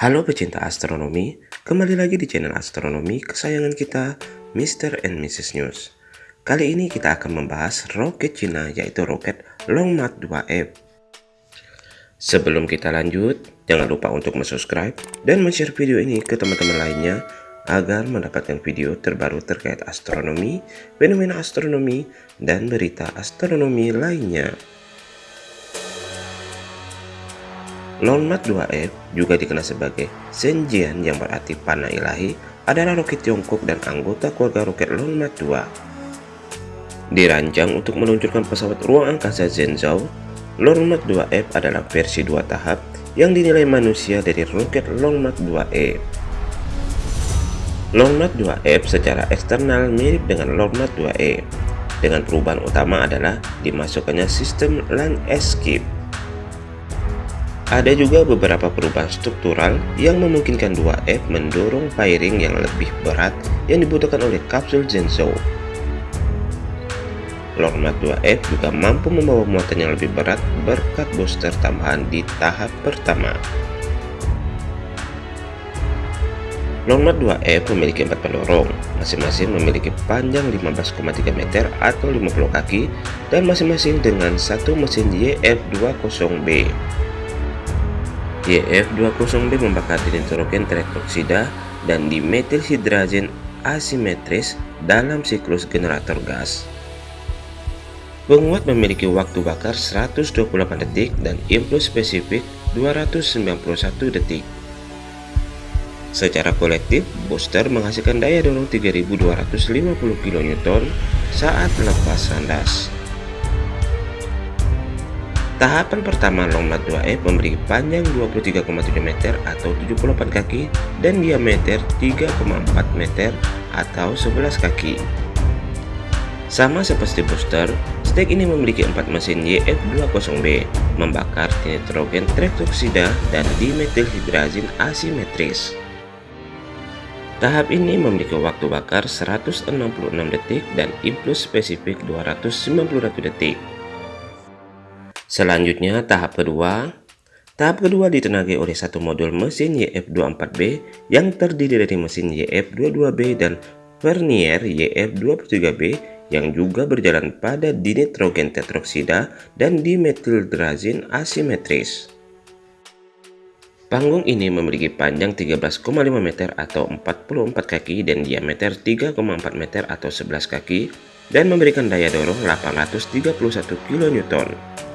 Halo pecinta astronomi, kembali lagi di channel astronomi kesayangan kita, Mr. and Mrs. News. Kali ini kita akan membahas roket Cina yaitu roket Long March 2F. Sebelum kita lanjut, jangan lupa untuk subscribe dan share video ini ke teman-teman lainnya agar mendapatkan video terbaru terkait astronomi, fenomena astronomi, dan berita astronomi lainnya. Lonmat 2F juga dikenal sebagai Senjian yang berarti panah ilahi adalah roket Tiongkok dan anggota keluarga roket Lonmat 2. Dirancang untuk meluncurkan pesawat ruang angkasa Zhenzhou, Lonmat 2F adalah versi dua tahap yang dinilai manusia dari roket Lonmat 2E. Lonmat 2F secara eksternal mirip dengan Lonmat 2E, dengan perubahan utama adalah dimasukkannya sistem land escape ada juga beberapa perubahan struktural yang memungkinkan 2F mendorong firing yang lebih berat yang dibutuhkan oleh kapsul Zhenzhou. Lormat 2F juga mampu membawa muatan yang lebih berat berkat booster tambahan di tahap pertama. Lormat 2F memiliki empat pendorong, masing-masing memiliki panjang 15,3 meter atau 50 kaki dan masing-masing dengan satu mesin YF20B. YF20B membakar nitrogen teretroksida dan dimetil hidragen asimetris dalam siklus generator gas. Penguat memiliki waktu bakar 128 detik dan impuls spesifik 291 detik. Secara kolektif, booster menghasilkan daya dorong 3250 kN saat lepas landas. Tahapan pertama Longmat 2F memiliki panjang 23,7 meter atau 78 kaki dan diameter 3,4 meter atau 11 kaki. Sama seperti booster, stek ini memiliki empat mesin YF20B, membakar nitrogen tetroksida dan dimethylhydrazine asimetris. Tahap ini memiliki waktu bakar 166 detik dan impuls spesifik 291 detik. Selanjutnya tahap kedua. Tahap kedua ditenagai oleh satu modul mesin YF24B yang terdiri dari mesin YF22B dan vernier YF23B yang juga berjalan pada dinitrogen tetroksida dan dimethylhydrazine asimetris. Panggung ini memiliki panjang 13,5 meter atau 44 kaki dan diameter 3,4 meter atau 11 kaki dan memberikan daya dorong 831 kN.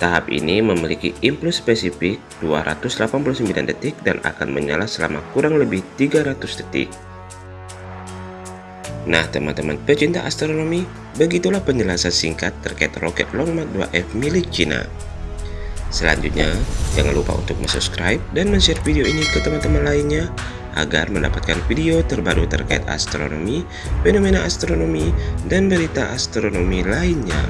Tahap ini memiliki impuls spesifik 289 detik dan akan menyala selama kurang lebih 300 detik. Nah teman-teman pecinta astronomi, begitulah penjelasan singkat terkait roket Long March 2F milik China. Selanjutnya, jangan lupa untuk subscribe dan share video ini ke teman-teman lainnya agar mendapatkan video terbaru terkait astronomi, fenomena astronomi, dan berita astronomi lainnya.